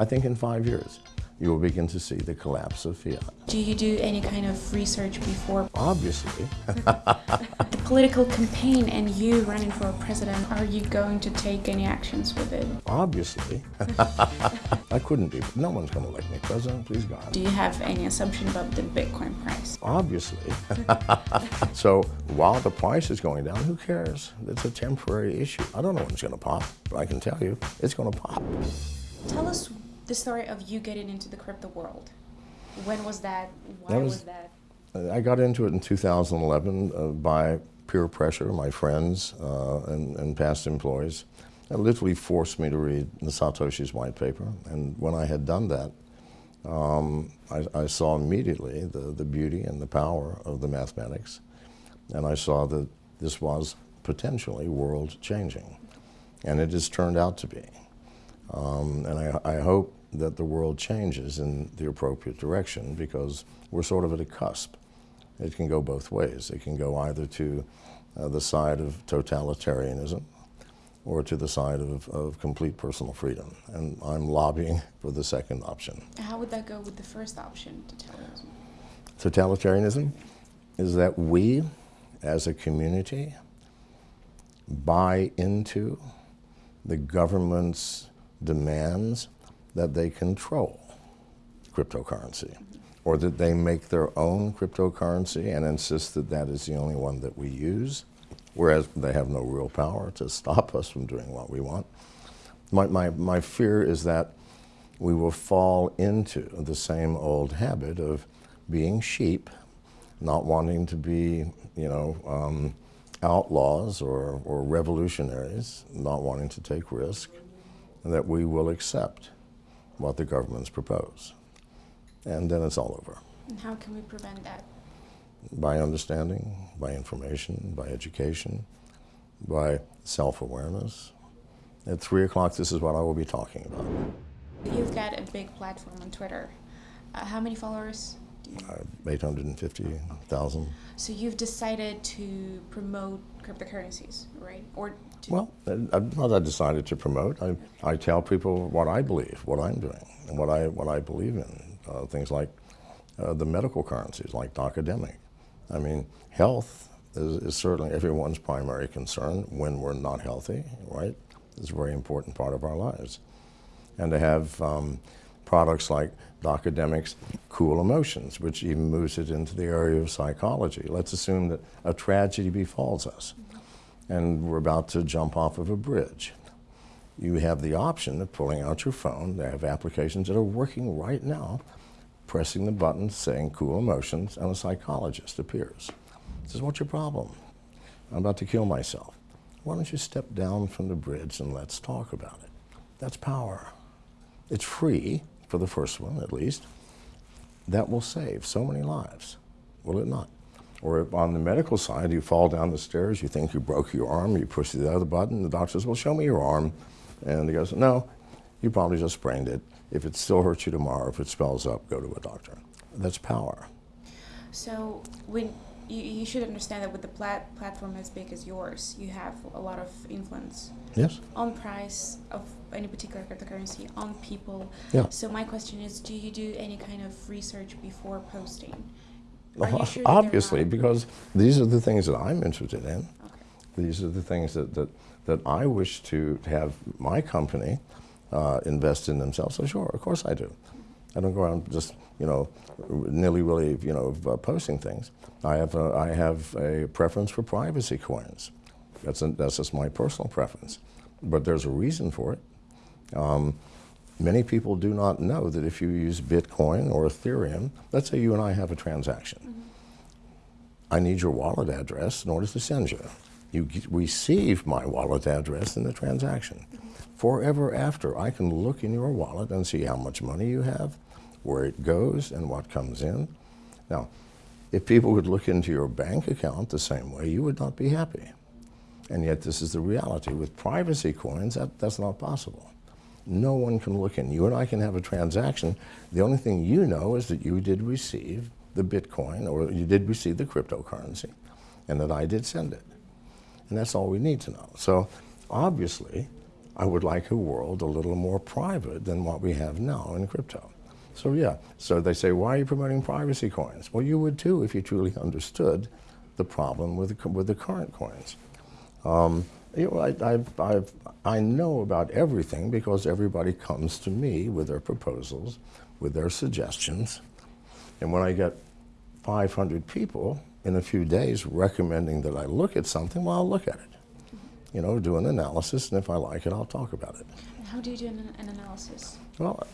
I think in five years, you will begin to see the collapse of fiat. Do you do any kind of research before Obviously, the political campaign and you running for president? Are you going to take any actions with it? obviously, I couldn't be. No one's going to elect me president, please God. Do you have any assumption about the Bitcoin price? Obviously. so while the price is going down, who cares? It's a temporary issue. I don't know when it's going to pop, but I can tell you it's going to pop. Tell us the story of you getting into the crypto world. When was that? Why That was, was- that? I got into it in 2011 uh, by peer pressure, my friends uh, and, and past employees. That literally forced me to read the Satoshi's white paper. And when I had done that, um, I, I saw immediately the, the beauty and the power of the mathematics. And I saw that this was potentially world changing. And it has turned out to be. Um, and I, I hope that the world changes in the appropriate direction because we're sort of at a cusp. It can go both ways. It can go either to uh, the side of totalitarianism or to the side of, of complete personal freedom. And I'm lobbying for the second option. How would that go with the first option totalitarianism? Totalitarianism is that we, as a community, buy into the government's demands that they control cryptocurrency or that they make their own cryptocurrency and insist that that is the only one that we use, whereas they have no real power to stop us from doing what we want. My, my, my fear is that we will fall into the same old habit of being sheep, not wanting to be, you know, um, outlaws or, or revolutionaries, not wanting to take risk, and that we will accept what the governments propose. And then it's all over. And how can we prevent that? By understanding, by information, by education, by self-awareness. At 3 o'clock, this is what I will be talking about. You've got a big platform on Twitter. Uh, how many followers? Uh, 850,000. So you've decided to promote cryptocurrencies, right? Or Well, uh, not I decided to promote. I, I tell people what I believe, what I'm doing, and what I, what I believe in. Uh, things like uh, the medical currencies, like Docademic. I mean, health is, is certainly everyone's primary concern when we're not healthy, right? It's a very important part of our lives. And to have um, products like Docademic's Cool Emotions, which even moves it into the area of psychology. Let's assume that a tragedy befalls us and we're about to jump off of a bridge. You have the option of pulling out your phone. They have applications that are working right now, pressing the button saying cool emotions, and a psychologist appears. Says, what's your problem? I'm about to kill myself. Why don't you step down from the bridge and let's talk about it? That's power. It's free, for the first one at least. That will save so many lives, will it not? Or on the medical side, you fall down the stairs, you think you broke your arm, you push the other button, the doctor says, well, show me your arm. And he goes, no, you probably just sprained it. If it still hurts you tomorrow, if it swells up, go to a doctor. That's power. so when you, you should understand that with the plat- platform as big as yours, you have a lot of influence Yes? on price of any particular cryptocurrency, on people. Yeah. So my question is, do you do any kind of research before posting? Sure Obviously, because these are the things that I'm interested in. Okay. These are the things that, that, that I wish to have my company uh, invest in themselves. So sure, of course I do. I don't go around just, you know, nilly-willy, you know, uh, posting things. I have, a, I have a preference for privacy coins. That's, a, that's just my personal preference. But there's a reason for it. Um, many people do not know that if you use Bitcoin or Ethereum, let's say you and I have a transaction. I need your wallet address in order to send you. You receive my wallet address in the transaction. Forever after, I can look in your wallet and see how much money you have, where it goes, and what comes in. Now, if people would look into your bank account the same way, you would not be happy. And yet, this is the reality. With privacy coins, that, that's not possible. No one can look in. You and I can have a transaction. The only thing you know is that you did receive the Bitcoin or you did receive the cryptocurrency and that I did send it. And that's all we need to know. So obviously, I would like a world a little more private than what we have now in crypto. So yeah, so they say, why are you promoting privacy coins? Well, you would too if you truly understood the problem with the, with the current coins. Um, you know, I, I've, I've, I know about everything because everybody comes to me with their proposals, with their suggestions. And when I get 500 people in a few days recommending that I look at something, well, I'll look at it. You know, do an analysis, and if I like it, I'll talk about it. How do you do an, an analysis? Well,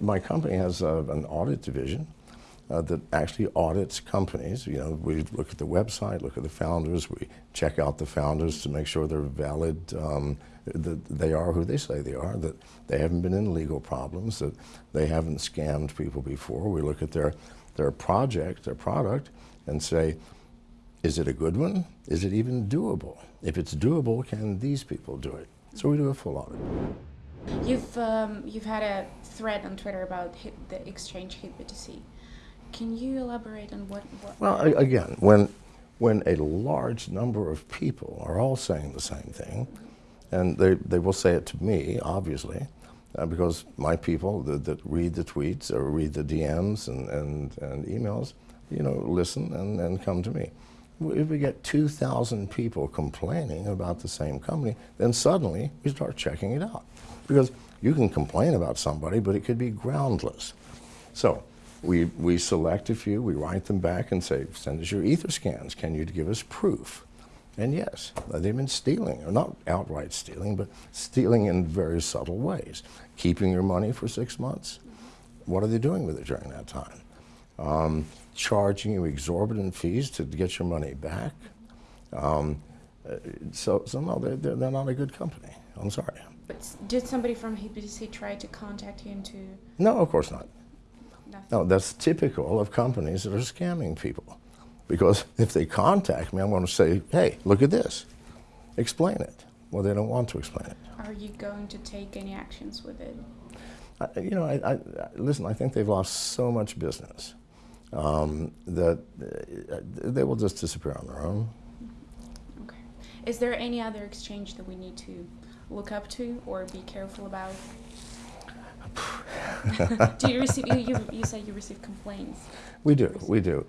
my company has uh, an audit division uh, that actually audits companies. You know, we look at the website, look at the founders, we check out the founders to make sure they're valid, um, that they are who they say they are, that they haven't been in legal problems, that they haven't scammed people before. We look at their, their project, their product, and say, is it a good one? Is it even doable? If it's doable, can these people do it? So we do a full audit. You've um, you've had a thread on Twitter about hit, the exchange HitBTC. Can you elaborate on what? what Well, again, when when a large number of people are all saying the same thing, and they, they will say it to me, obviously, uh, because my people that, that read the tweets or read the DMs and, and, and emails, you know, listen and, and come to me. If we get 2,000 people complaining about the same company, then suddenly we start checking it out. Because you can complain about somebody, but it could be groundless. So we, we select a few, we write them back and say, send us your ether scans. Can you give us proof? And yes, they've been stealing, or not outright stealing, but stealing in very subtle ways. Keeping your money for six months. What are they doing with it during that time? Um, charging you exorbitant fees to get your money back. Um, uh, so, so no, they're, they're, they're not a good company. I'm sorry. But did somebody from HitBTC try to contact you into No, of course not. No, that's typical of companies that are scamming people. Because if they contact me, I'm going to say, hey, look at this. Explain it. Well, they don't want to explain it. Are you going to take any actions with it? I, you know, I, I, I- listen, I think they've lost so much business um, that uh, they will just disappear on their own. Okay. Is there any other exchange that we need to look up to or be careful about? do you receive? You, you, you said you receive complaints. We do, we do.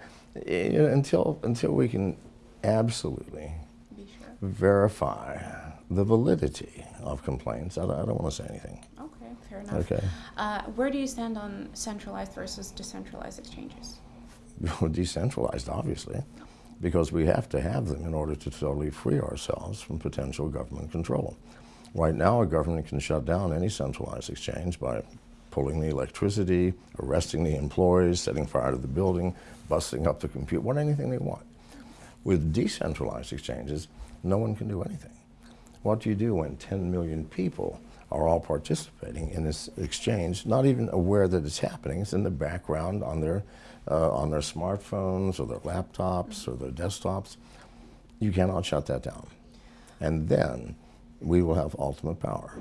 You know, until, until we can absolutely sure. verify the validity of complaints, I don't, I don't want to say anything. Okay, fair enough. Okay. Uh, where do you stand on centralized versus decentralized exchanges? decentralized, obviously, because we have to have them in order to totally free ourselves from potential government control. Right now, a government can shut down any centralized exchange by pulling the electricity, arresting the employees, setting fire to the building, busting up the computer, what anything they want. With decentralized exchanges, no one can do anything. What do you do when 10 million people are all participating in this exchange, not even aware that it's happening? It's in the background on their, uh, on their smartphones or their laptops or their desktops. You cannot shut that down. And then we will have ultimate power.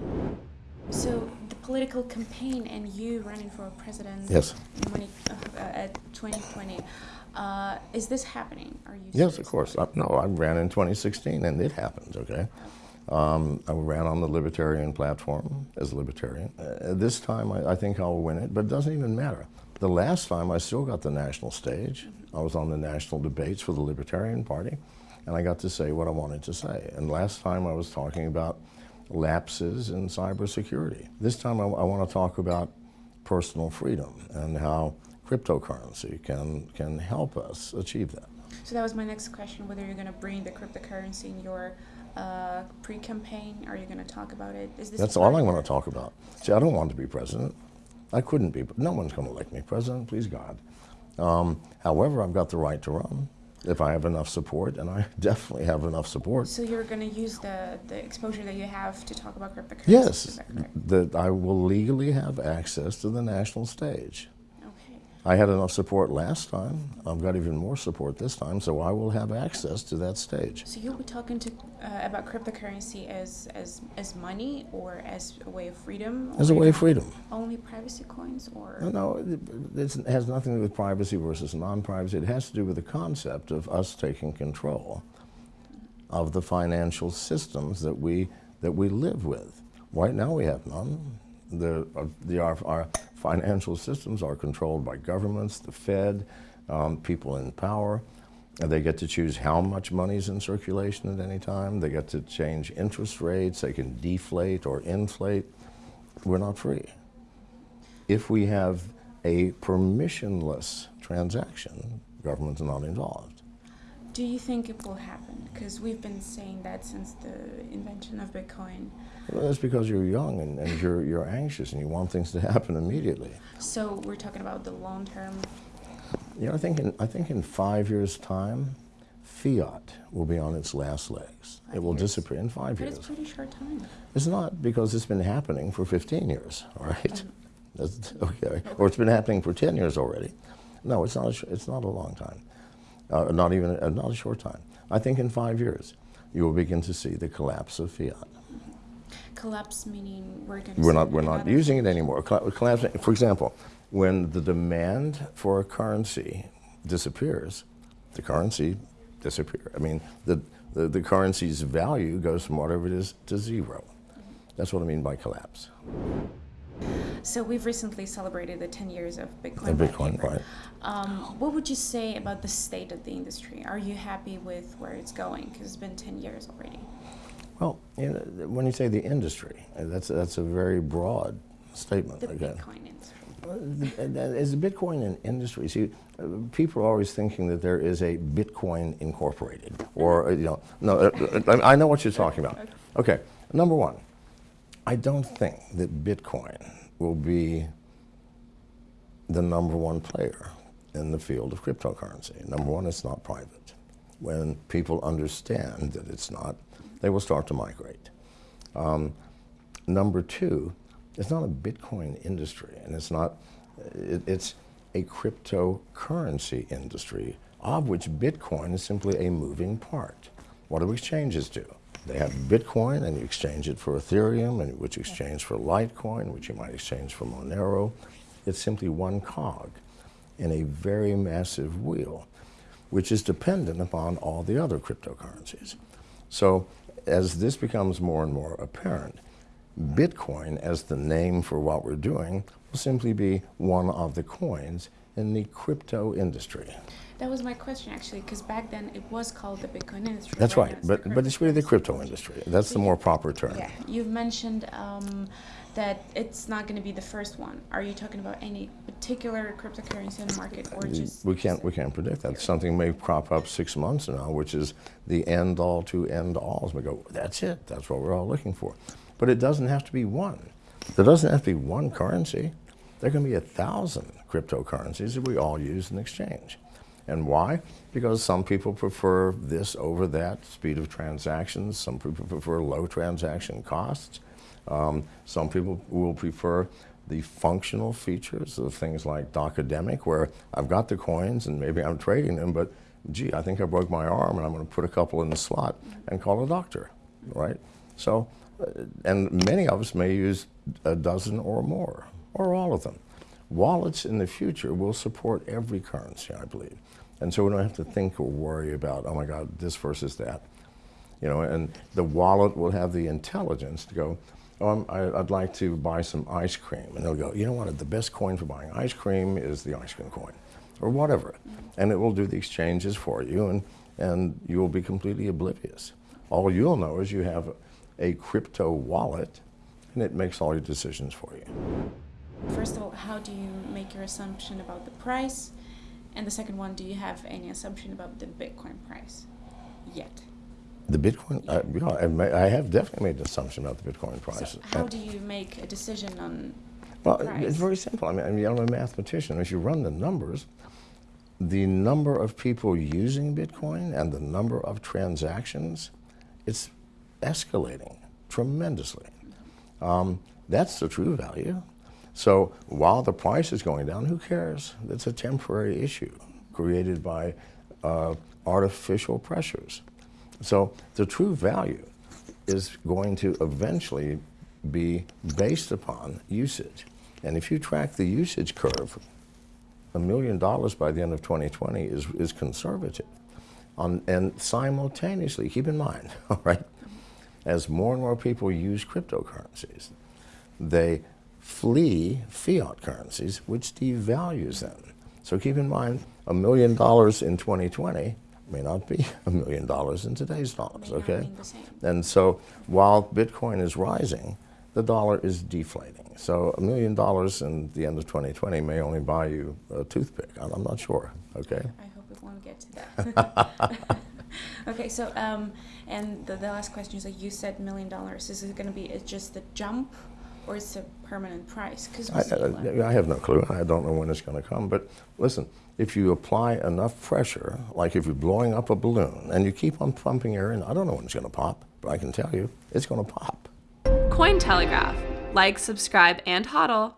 So the political campaign and you running for president Yes. in 20, uh, at 2020, uh, is this happening? Are you Yes, of course. I, no, I ran in 2016 and it happened, okay? Um, I ran on the Libertarian platform as a Libertarian. Uh, this time I, I think I'll win it, but it doesn't even matter. The last time I still got the national stage. I was on the national debates for the Libertarian Party, and I got to say what I wanted to say. And last time I was talking about lapses in cybersecurity. This time I, I want to talk about personal freedom and how cryptocurrency can, can help us achieve that. So that was my next question: whether you're going to bring the cryptocurrency in your uh, pre-campaign? Are you going to talk about it? Is this That's all I want to talk about. See, I don't want to be president. I couldn't be. No one's going to elect me president, please God. Um, however, I've got the right to run if I have enough support, and I definitely have enough support. So you're going to use the, the exposure that you have to talk about cryptocurrency? Yes, that that I will legally have access to the national stage. I had enough support last time. I've got even more support this time, so I will have access to that stage. So you'll be talking to uh, about cryptocurrency as as as money or as a way of freedom? As a way of freedom. Only privacy coins or? No, no, it, it has nothing to do with privacy versus non-privacy. It has to do with the concept of us taking control of the financial systems that we that we live with. Right now we have none. The, uh, the, our, our financial systems are controlled by governments, the Fed, um, people in power. And they get to choose how much money is in circulation at any time. They get to change interest rates. They can deflate or inflate. We're not free. If we have a permissionless transaction, government's not involved. Do you think it will happen? Because we've been saying that since the invention of Bitcoin. Well, that's because you're young and, and you're, you're anxious and you want things to happen immediately. So we're talking about the long term. You know, I think in, I think in five years' time, fiat will be on its last legs. Five it will years. disappear in five But years. But it's pretty short time. It's not because it's been happening for 15 years, all right? Um, That's, okay. Or it's been happening for 10 years already. No, it's not a, it's not a long time, uh, not even a, not a short time. I think in five years, you will begin to see the collapse of fiat. Collapse meaning we're going to. We're not, we're not using it anymore. Collapse, for example, when the demand for a currency disappears, the currency disappears. I mean, the, the, the currency's value goes from whatever it is to zero. That's what I mean by collapse. So we've recently celebrated the 10 years of Bitcoin. White Bitcoin, paper. right. Um, what would you say about the state of the industry? Are you happy with where it's going? Because it's been 10 years already. Well, you know, when you say the industry, that's, that's a very broad statement. The again. Bitcoin industry. Is the Bitcoin an industry? See, uh, people are always thinking that there is a Bitcoin Incorporated, or uh, you know, no. uh, I know what you're talking about. Okay, number one, I don't think that Bitcoin will be the number one player in the field of cryptocurrency. Number one, it's not private. When people understand that it's not, they will start to migrate. Um, number two, it's not a Bitcoin industry, and it's not, it, it's a cryptocurrency industry, of which Bitcoin is simply a moving part. What do exchanges do? They have Bitcoin, and you exchange it for Ethereum, and which exchange for Litecoin, which you might exchange for Monero. It's simply one cog in a very massive wheel, which is dependent upon all the other cryptocurrencies. So as this becomes more and more apparent, Bitcoin, as the name for what we're doing, will simply be one of the coins in the crypto industry. That was my question actually, because back then it was called the Bitcoin industry. That's right, but, but it's really the crypto industry. That's the more proper term. Yeah, you've mentioned um, that it's not going to be the first one. Are you talking about any particular cryptocurrency in the market, or just We can't, we can't predict that. Something may crop up six months from now, which is the end all to end alls. We go, that's it, that's what we're all looking for. But it doesn't have to be one. There doesn't have to be one currency. There can be a thousand cryptocurrencies that we all use in exchange. And why? Because some people prefer this over that, speed of transactions. Some people prefer low transaction costs. Um, some people will prefer the functional features of things like Docademic, where I've got the coins and maybe I'm trading them, but gee, I think I broke my arm and I'm going to put a couple in the slot and call a doctor, right? So, uh, and many of us may use a dozen or more, or all of them. Wallets in the future will support every currency, I believe. And so we don't have to think or worry about, oh my God, this versus that. You know, and the wallet will have the intelligence to go, oh, I, I'd like to buy some ice cream. And they'll go, you know what, the best coin for buying ice cream is the ice cream coin, or whatever. And it will do the exchanges for you, and, and you will be completely oblivious. All you'll know is you have a crypto wallet, and it makes all your decisions for you. First of all, how do you make your assumption about the price? And the second one, do you have any assumption about the Bitcoin price yet? The Bitcoin, uh, yeah, I, I have definitely made an assumption about the Bitcoin price. So how do you make a decision on Well, price? it's very simple. I mean, I mean, I'm a mathematician. If you run the numbers, the number of people using Bitcoin and the number of transactions, it's escalating tremendously. Um, that's the true value. So while the price is going down, who cares? It's a temporary issue created by uh, artificial pressures. So the true value is going to eventually be based upon usage. And if you track the usage curve, a million dollars by the end of 2020 is, is conservative. On, and simultaneously, keep in mind, all right, as more and more people use cryptocurrencies, they flee fiat currencies, which devalues them. So keep in mind, a million dollars in 2020 may not be a million dollars in today's dollars, okay? And so while Bitcoin is rising, the dollar is deflating. So a million dollars in the end of 2020 may only buy you a toothpick. I'm I'm not sure, okay? I hope it won't get to that. okay, so um, and the, the last question is like you said, million dollars. Is it going to be just the jump, or it's a permanent price? Because I, I, I have no clue. I don't know when it's going to come. But listen, if you apply enough pressure, like if you're blowing up a balloon and you keep on pumping air in, I don't know when it's going to pop, but I can tell you it's going to pop. Cointelegraph. Like, subscribe, and hodl.